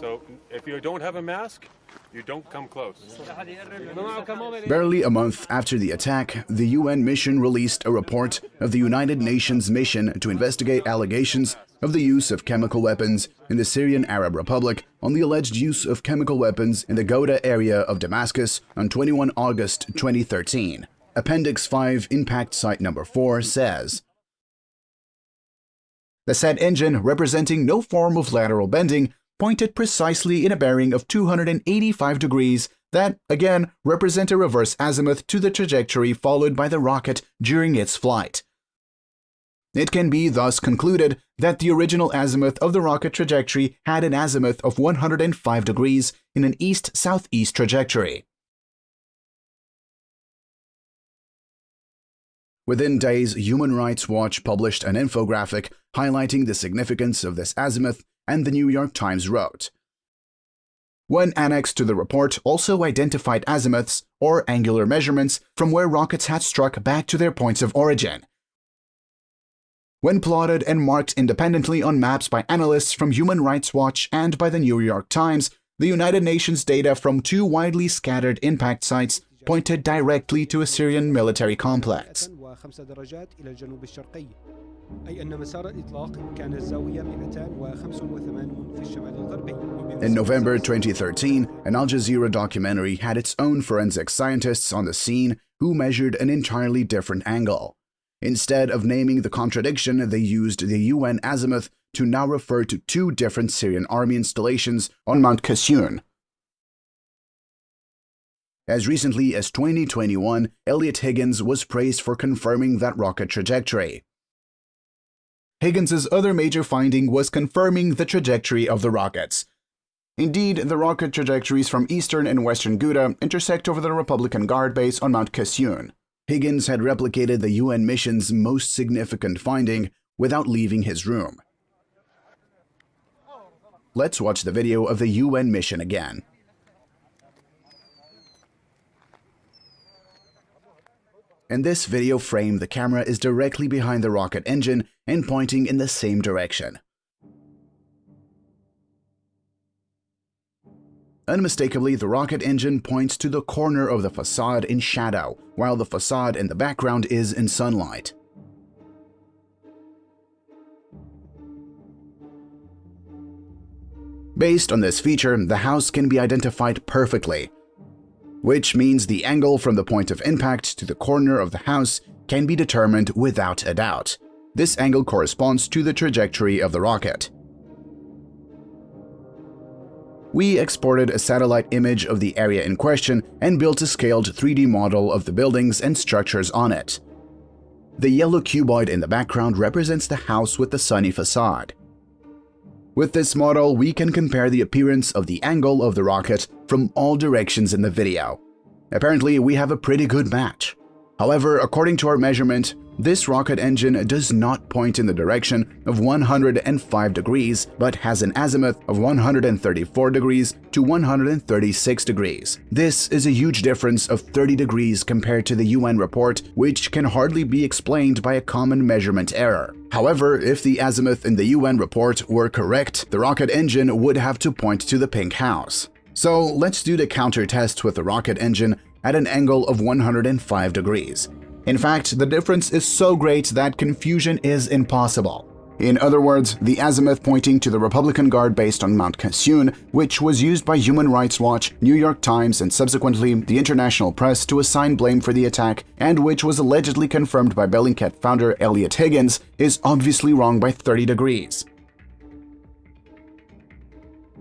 So if you don't have a mask, you don't come close. Barely a month after the attack, the UN mission released a report of the United Nations mission to investigate allegations of the use of chemical weapons in the Syrian Arab Republic on the alleged use of chemical weapons in the Ghouta area of Damascus on 21 August 2013. Appendix 5 Impact Site Number 4 says, The said engine, representing no form of lateral bending, pointed precisely in a bearing of 285 degrees that, again, represent a reverse azimuth to the trajectory followed by the rocket during its flight. It can be thus concluded that the original azimuth of the rocket trajectory had an azimuth of 105 degrees in an east-southeast trajectory. Within days, Human Rights Watch published an infographic highlighting the significance of this azimuth, and the New York Times wrote. One annex to the report also identified azimuths, or angular measurements, from where rockets had struck back to their points of origin, when plotted and marked independently on maps by analysts from Human Rights Watch and by the New York Times, the United Nations data from two widely scattered impact sites pointed directly to a Syrian military complex. In November 2013, an Al Jazeera documentary had its own forensic scientists on the scene who measured an entirely different angle. Instead of naming the contradiction, they used the UN azimuth to now refer to two different Syrian army installations on Mount Qasioun. As recently as 2021, Eliot Higgins was praised for confirming that rocket trajectory. Higgins's other major finding was confirming the trajectory of the rockets. Indeed, the rocket trajectories from eastern and western Ghouta intersect over the Republican Guard base on Mount Qasioun. Higgins had replicated the UN mission's most significant finding without leaving his room. Let's watch the video of the UN mission again. In this video frame, the camera is directly behind the rocket engine and pointing in the same direction. Unmistakably, the rocket engine points to the corner of the facade in shadow, while the facade in the background is in sunlight. Based on this feature, the house can be identified perfectly, which means the angle from the point of impact to the corner of the house can be determined without a doubt. This angle corresponds to the trajectory of the rocket we exported a satellite image of the area in question and built a scaled 3D model of the buildings and structures on it. The yellow cuboid in the background represents the house with the sunny facade. With this model, we can compare the appearance of the angle of the rocket from all directions in the video. Apparently, we have a pretty good match. However, according to our measurement, this rocket engine does not point in the direction of 105 degrees, but has an azimuth of 134 degrees to 136 degrees. This is a huge difference of 30 degrees compared to the UN report, which can hardly be explained by a common measurement error. However, if the azimuth in the UN report were correct, the rocket engine would have to point to the pink house. So let's do the counter test with the rocket engine at an angle of 105 degrees. In fact, the difference is so great that confusion is impossible. In other words, the azimuth pointing to the Republican Guard based on Mount Qasioun, which was used by Human Rights Watch, New York Times, and subsequently the international press to assign blame for the attack, and which was allegedly confirmed by Bellingcat founder Eliot Higgins, is obviously wrong by 30 degrees.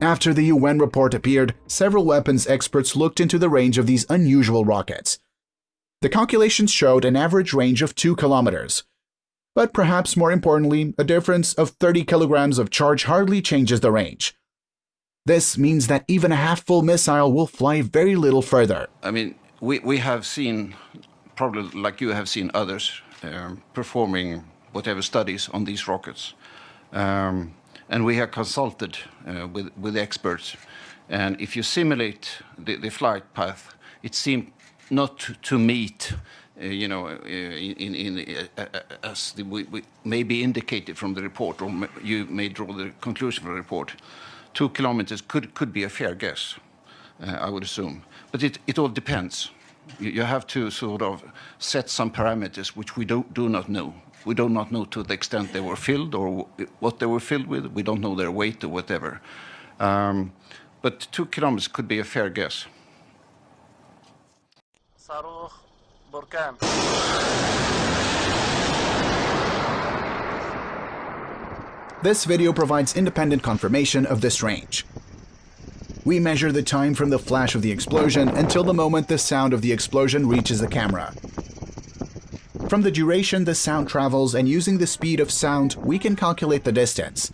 After the UN report appeared, several weapons experts looked into the range of these unusual rockets. The calculations showed an average range of 2 kilometers. But perhaps more importantly, a difference of 30 kilograms of charge hardly changes the range. This means that even a half-full missile will fly very little further. I mean, we, we have seen, probably like you have seen others, um, performing whatever studies on these rockets. Um, and we have consulted uh, with, with experts. And if you simulate the, the flight path, it seems not to, to meet, uh, you know, uh, in, in, uh, uh, as the, we, we may be indicated from the report, or you may draw the conclusion from the report. two kilometers could, could be a fair guess, uh, I would assume. But it, it all depends. You, you have to sort of set some parameters which we do, do not know. We do not know to the extent they were filled or what they were filled with. We don't know their weight or whatever. Um, but two kilometers could be a fair guess. صاروخ بركان This video provides independent confirmation of this range. We measure the time from the flash of the explosion until the moment the sound of the explosion reaches the camera. From the duration the sound travels and using the speed of sound, we can calculate the distance.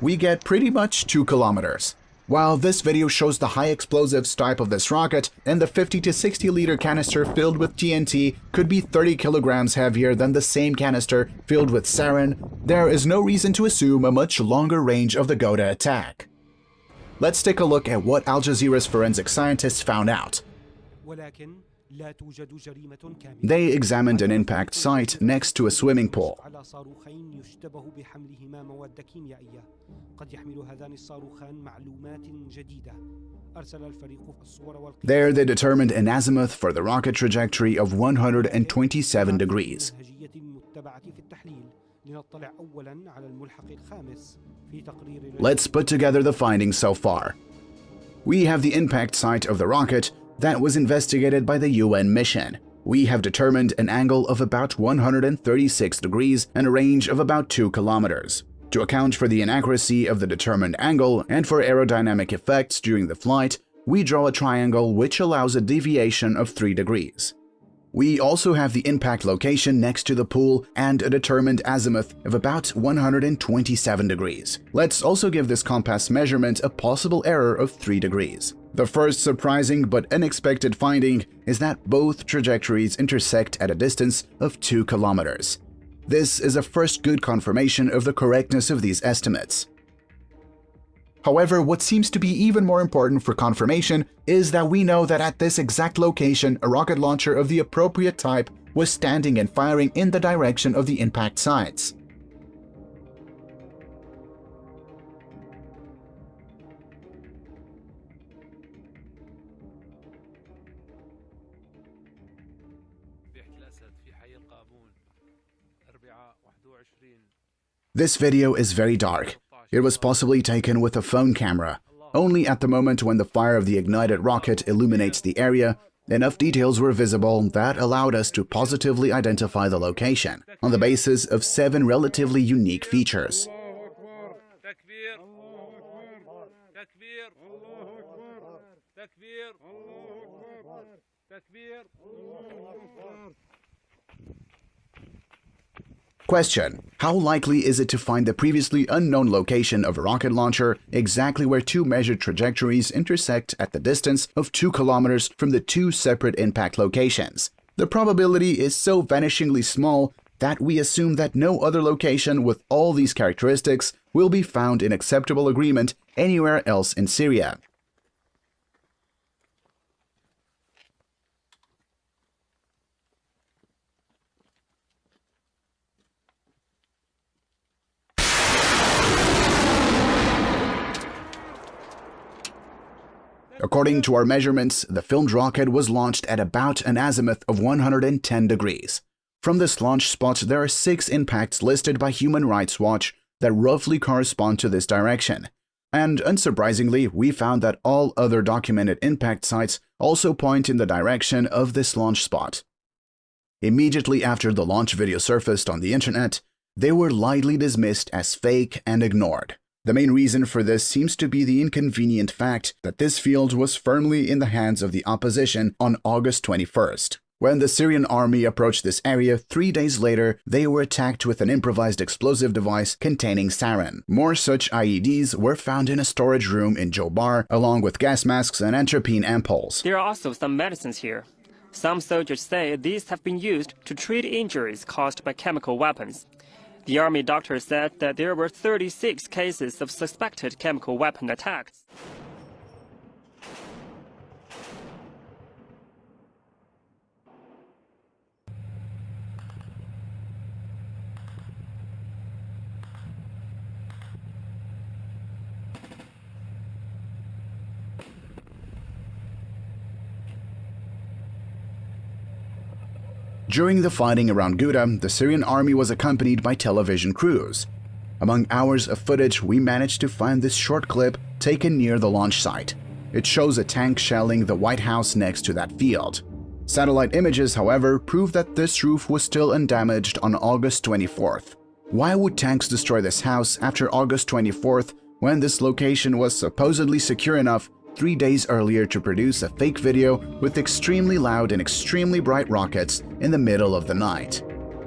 We get pretty much 2 kilometers. While this video shows the high explosives type of this rocket, and the 50 to 60 liter canister filled with TNT could be 30 kilograms heavier than the same canister filled with sarin, there is no reason to assume a much longer range of the Ghouta attack. Let's take a look at what Al Jazeera's forensic scientists found out. They examined an impact site next to a swimming pool. There they determined an azimuth for the rocket trajectory of 127 degrees. Let's put together the findings so far. We have the impact site of the rocket that was investigated by the UN mission. We have determined an angle of about 136 degrees and a range of about 2 kilometers. To account for the inaccuracy of the determined angle and for aerodynamic effects during the flight, we draw a triangle which allows a deviation of 3 degrees. We also have the impact location next to the pool and a determined azimuth of about 127 degrees. Let's also give this compass measurement a possible error of 3 degrees. The first surprising but unexpected finding is that both trajectories intersect at a distance of 2 kilometers. This is a first good confirmation of the correctness of these estimates. However, what seems to be even more important for confirmation is that we know that at this exact location, a rocket launcher of the appropriate type was standing and firing in the direction of the impact sites. This video is very dark. It was possibly taken with a phone camera. Only at the moment when the fire of the ignited rocket illuminates the area, enough details were visible that allowed us to positively identify the location on the basis of seven relatively unique features. Question. How likely is it to find the previously unknown location of a rocket launcher exactly where two measured trajectories intersect at the distance of 2 kilometers from the two separate impact locations? The probability is so vanishingly small that we assume that no other location with all these characteristics will be found in acceptable agreement anywhere else in Syria. According to our measurements, the filmed rocket was launched at about an azimuth of 110 degrees. From this launch spot, there are six impacts listed by Human Rights Watch that roughly correspond to this direction. And unsurprisingly, we found that all other documented impact sites also point in the direction of this launch spot. Immediately after the launch video surfaced on the internet, they were lightly dismissed as fake and ignored. The main reason for this seems to be the inconvenient fact that this field was firmly in the hands of the opposition on August 21st. When the Syrian army approached this area three days later, they were attacked with an improvised explosive device containing sarin. More such IEDs were found in a storage room in Jobar, along with gas masks and atropine ampoules. There are also some medicines here. Some soldiers say these have been used to treat injuries caused by chemical weapons. The army doctor said that there were 36 cases of suspected chemical weapon attacks. During the fighting around Ghouta, the Syrian army was accompanied by television crews. Among hours of footage, we managed to find this short clip taken near the launch site. It shows a tank shelling the White House next to that field. Satellite images, however, prove that this roof was still undamaged on August 24th. Why would tanks destroy this house after August 24th when this location was supposedly secure enough three days earlier to produce a fake video with extremely loud and extremely bright rockets in the middle of the night?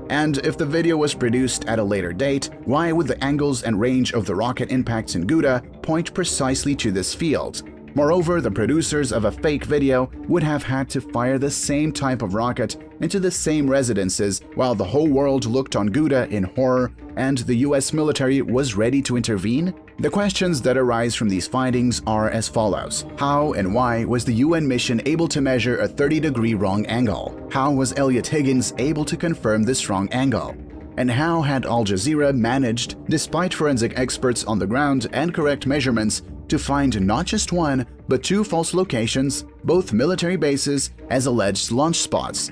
And if the video was produced at a later date, why would the angles and range of the rocket impacts in Ghouta point precisely to this field? Moreover, the producers of a fake video would have had to fire the same type of rocket into the same residences while the whole world looked on Ghouta in horror and the US military was ready to intervene? The questions that arise from these findings are as follows. How and why was the UN mission able to measure a 30-degree wrong angle? How was Eliot Higgins able to confirm this wrong angle? And how had Al Jazeera managed, despite forensic experts on the ground and correct measurements, to find not just one, but two false locations, both military bases, as alleged launch spots?